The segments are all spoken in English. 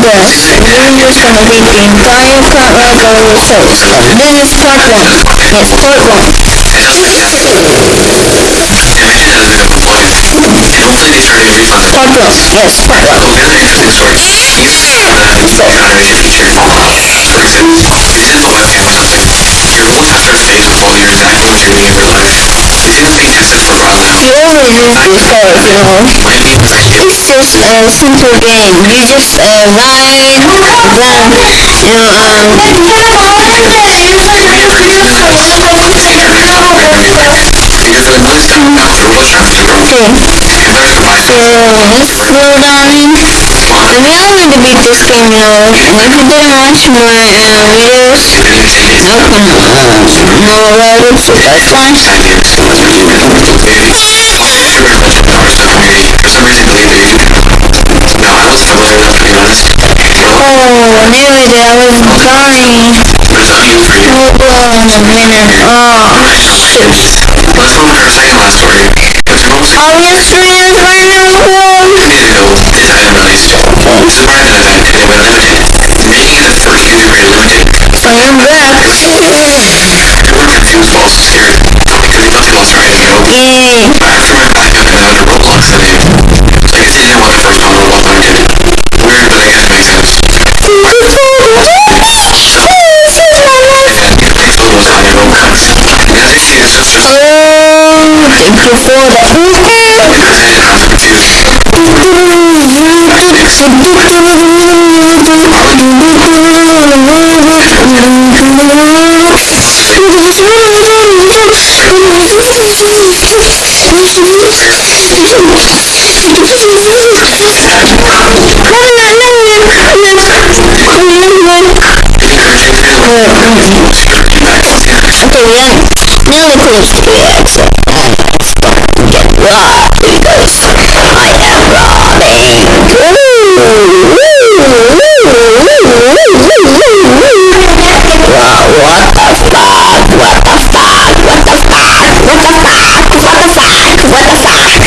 Minecraft. This is gonna be the entire car uh, series. This is part one. Yes, part one. To. Part one. Yes, part one. Another interesting story. You the automation feature. For example, if you set up webcam or something, your whole tester space will follow your exactly what you're doing in real life. Seen this being tested for a while now. You always use this card, you know. It's just a simple game. You just uh, ride, then, you um, okay. So, let's slow down. And we are going to beat this game, you know. And if you didn't watch my uh, videos, no, no, about it, so that's fine. For some reason, believe that. No, I wasn't familiar enough to be honest. Oh, nearly there. I was dying. But it's unusual for you. Oh, oh, Hold on a minute. Oh, shit. Let's go on to our second last story. Oh, Are we streaming right now? days ago, this item released. This is part of an event, and it went limited, making it the first user grade limited. I am back. You that. because I am robbing. What the fuck? What the fuck? What the fuck? What the fuck? What the fuck? What the fuck?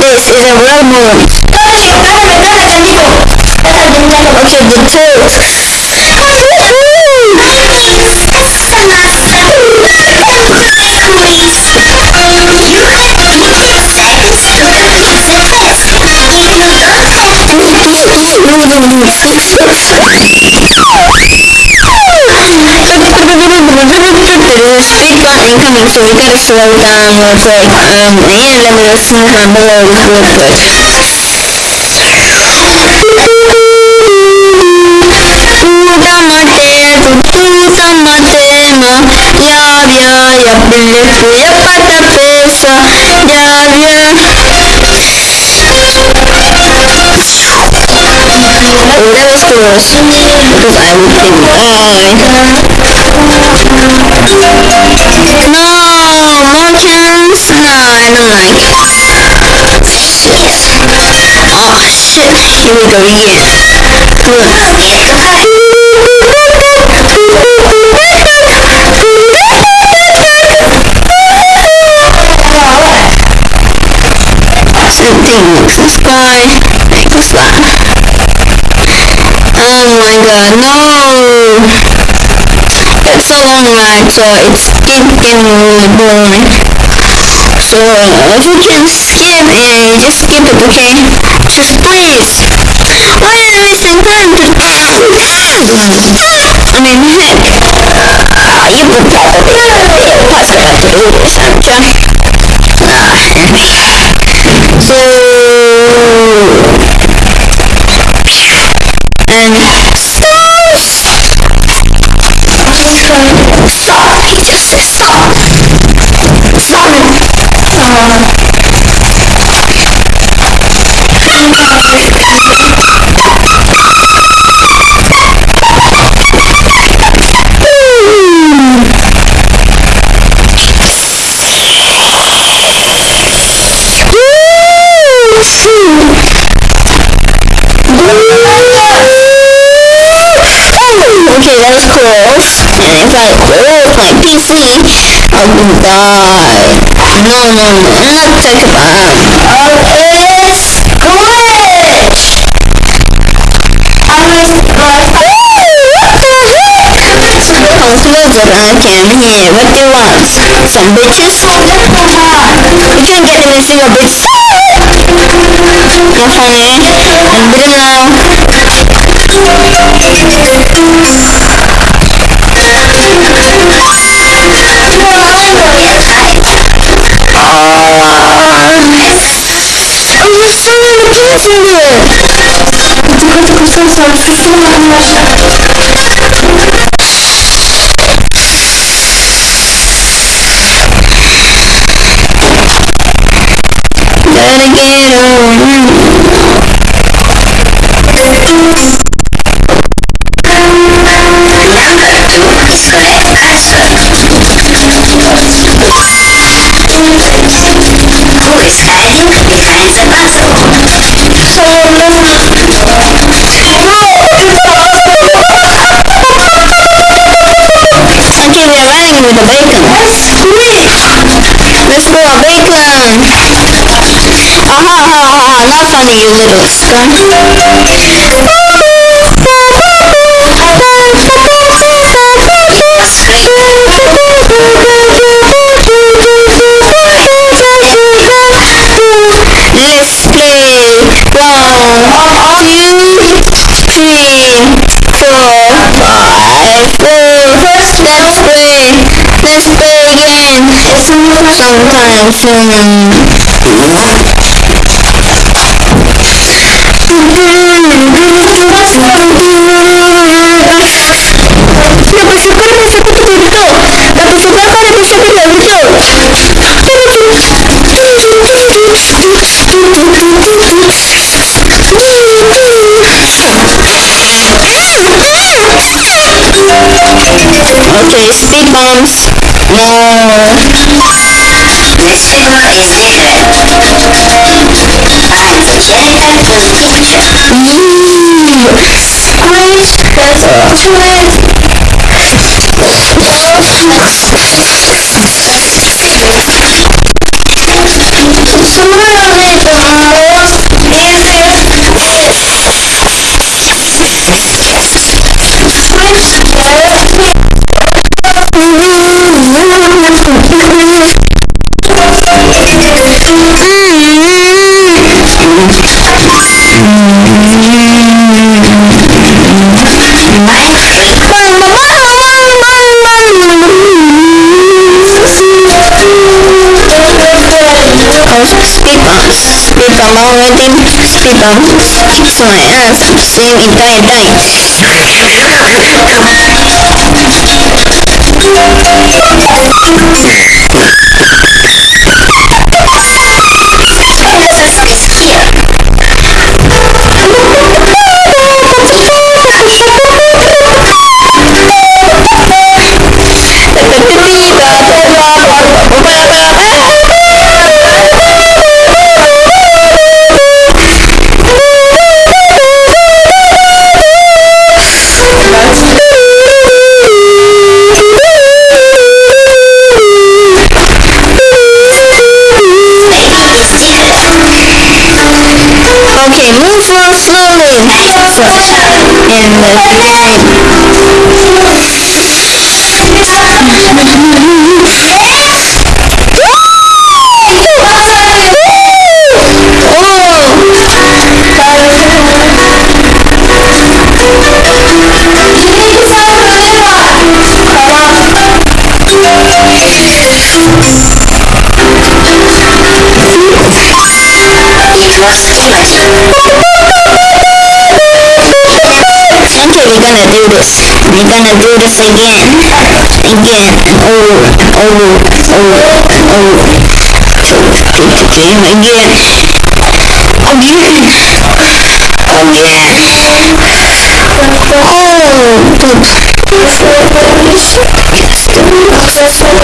This is a real. Speed gun incoming, so we gotta slow down real quick. Um, and let me just smooth my balloons real quick. Oh, close, because I would think die. No, chance? No, I don't like Shit. Oh, shit. Here we go again. Good. Oh no! It's a long ride, so it's getting really boring. So, if you can skip it, just skip it, okay? Just please. Why are you wasting time to... I mean, heck. Uh, you would probably be impossible to do this, aren't you? If I my PC, I will die. No, no, no, I'm not talking about. Oh, it's glitch. I was like, Conclusion, I can hear. What do you want? Some bitches? You can't get any single bitch. Not funny. And beat him now. Many kids in here. Gotta get on. Let's go, bacon. Aha, aha, aha, not funny, you little scum. Let's play again. Sometime soon. Dapat suka dapat suka tu betul. Dapat suka kau dapat suka tu betul. Okay, speed bumps. That's Speed bump kicks my ass at the same entire time. Pegasus gonna do this again. Again and over and over and over and over. Again. Again. Again. Again. Oh, poop. Oh, oh, Countries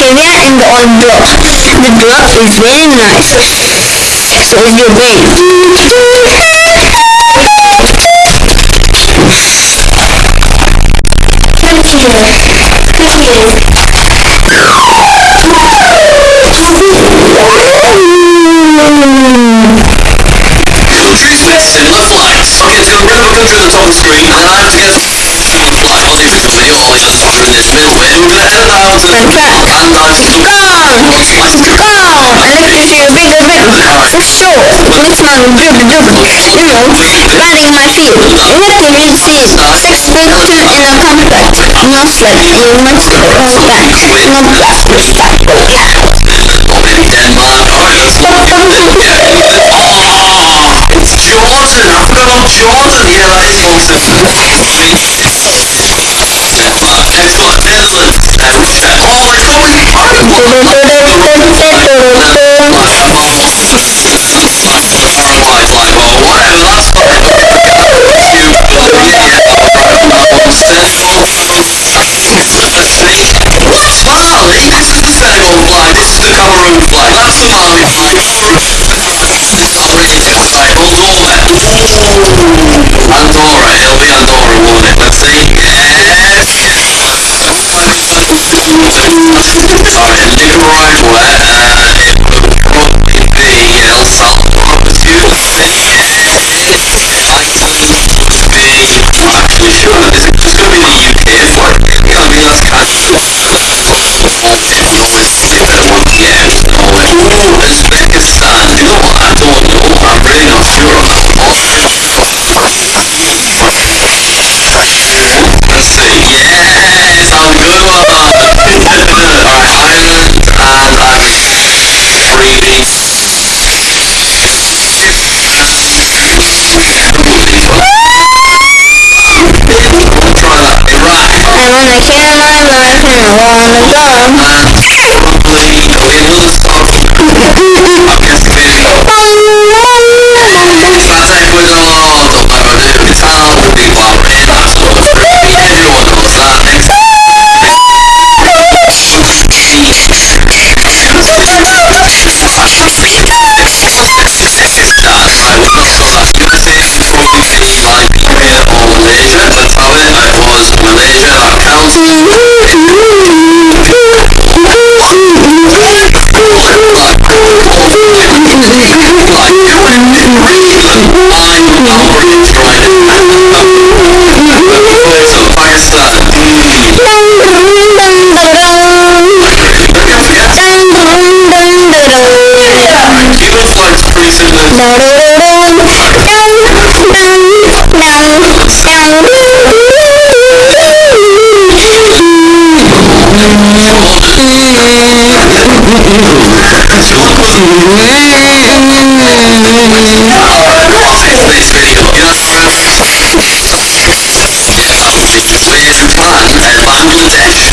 Are in the old block. The drop is very nice. So is your brain. Countries with similar flags. Okay, it's going to bring up a country the the screen, and I have to guess going to edit that out to Go! Go! Big a bit. For sure. Policeman drip drip. You know, riding my feet. Have to read seat. Six feet two in a compact. No slip. You must go back. No black. Back. it. Yeah. Oh, it's Jordan. I forgot about Jordan. Yeah, that is awesome. kò lè lé. Alright, Nicaragua. Uh,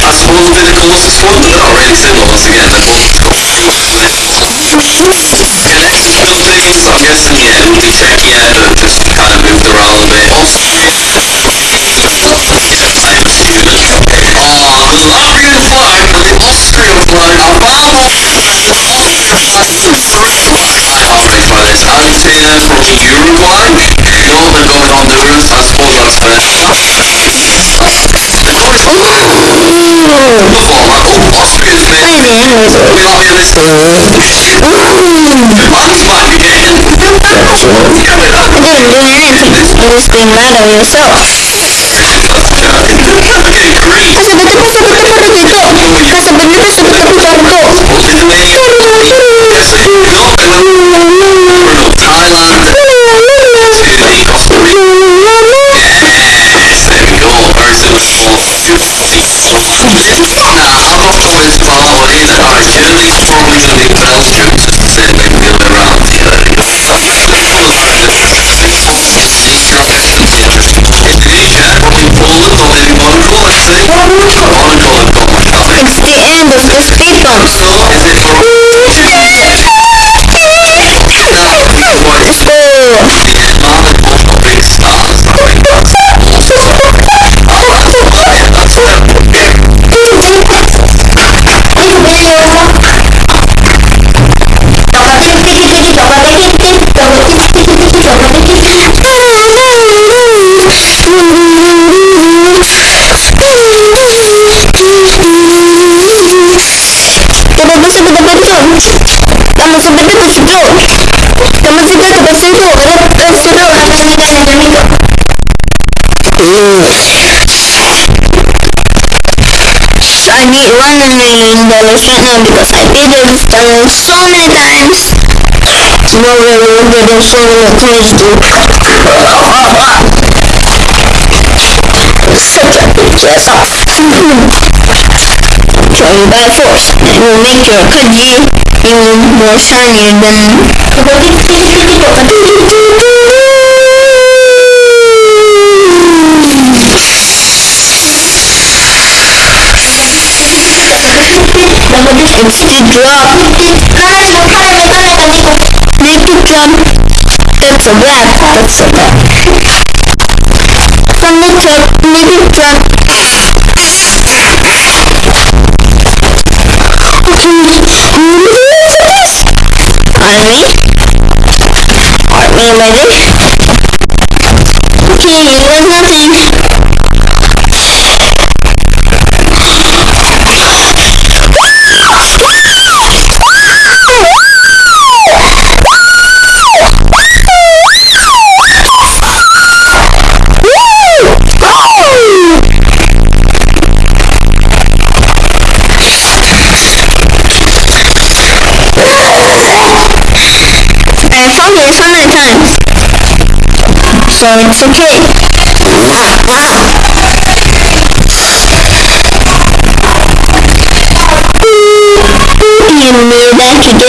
are supposed to be the closest one, but they're not really similar once again. They're both connected buildings. I'm guessing yeah, it would be Czechia, but just kind of moved around a bit. Austria. Uruguay. No, they're going Honduras. I suppose that's fair. The noise. The format. Oh, Austria's made. We Latvia this. Japan's back again. That- didn't do anything. You just being mad at yourself. Okay, Greece. Casa betul pasal betul pada gitu. Casa betul pasal betul betul going need one million dollars right now because I did this so many times. No way we're getting so many coins such a big ass off. By force and will make your Kaji even more shinier than Drop. Make it drop. That's a wrap. That's a wrap. From the top, make drop. Army. Army ready? Okay, it nothing. So it's okay. Me back again.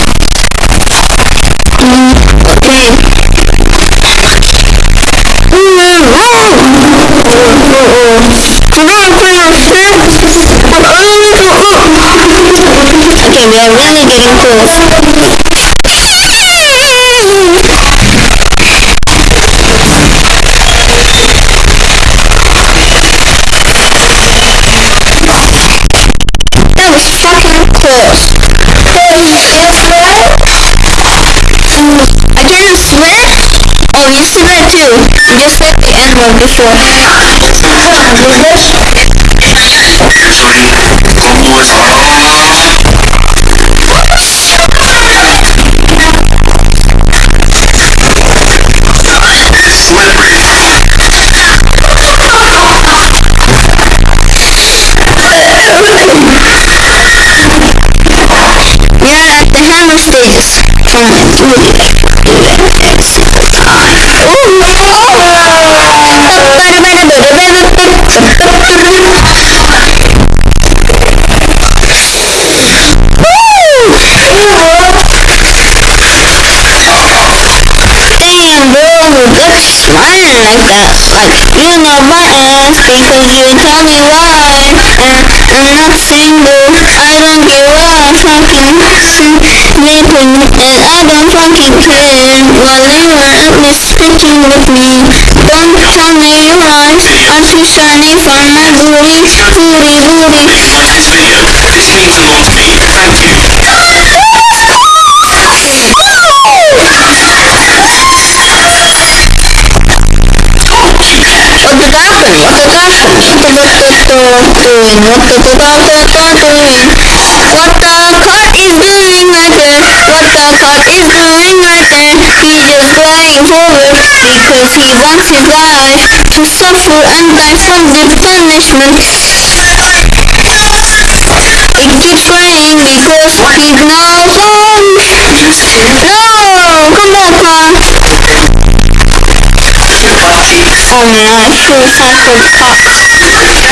getting close. That was fucking close. I can't swear? Oh, you see that too. You just said the N-word before. smiling like that. Like, you know my ass because you tell me why. And I'm not single. I don't give a fucking sleeping. And I don't fucking care. While you are at least speaking with me. Don't tell me your eyes are too shiny for my booty. Booty, booty. Like this video. This means a lot to me. Thank you. What did happen? What did happen? What did doing? What did doing? The cut is doing right there? He just looking forward because he wants his life to suffer and die from the punishment. It keeps crying because he's now home. No! Come back, Mom. Oh no, I feel sad for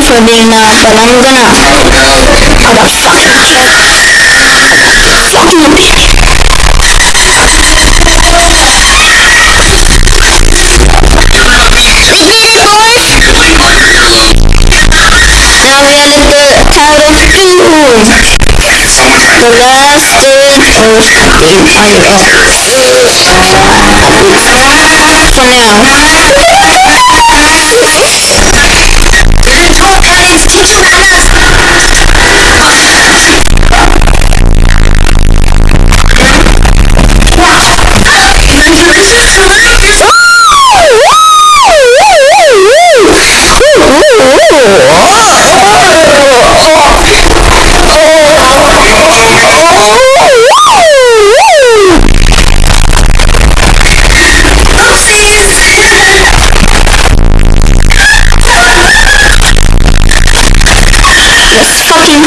for being uh, loud, but I'm gonna... I'm gonna fucking kill. Fucking bitch. We did it, boys! Now we are at the title two. The last stage of fire up. For now. Let's fucking kill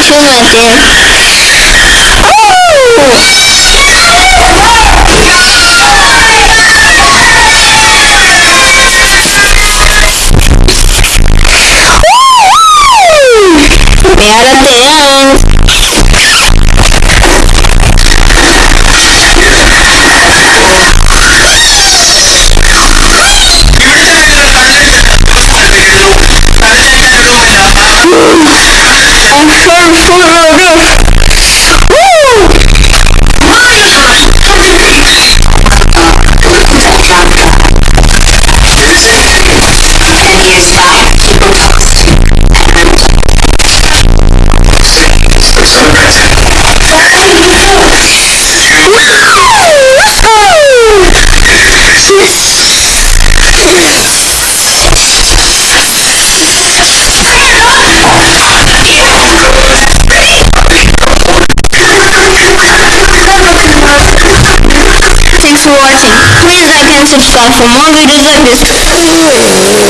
that there. We Thanks for watching. Please like